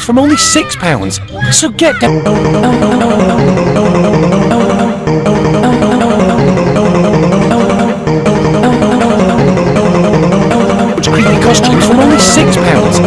from only six pounds. So get down. Creepy costumes from only six pounds.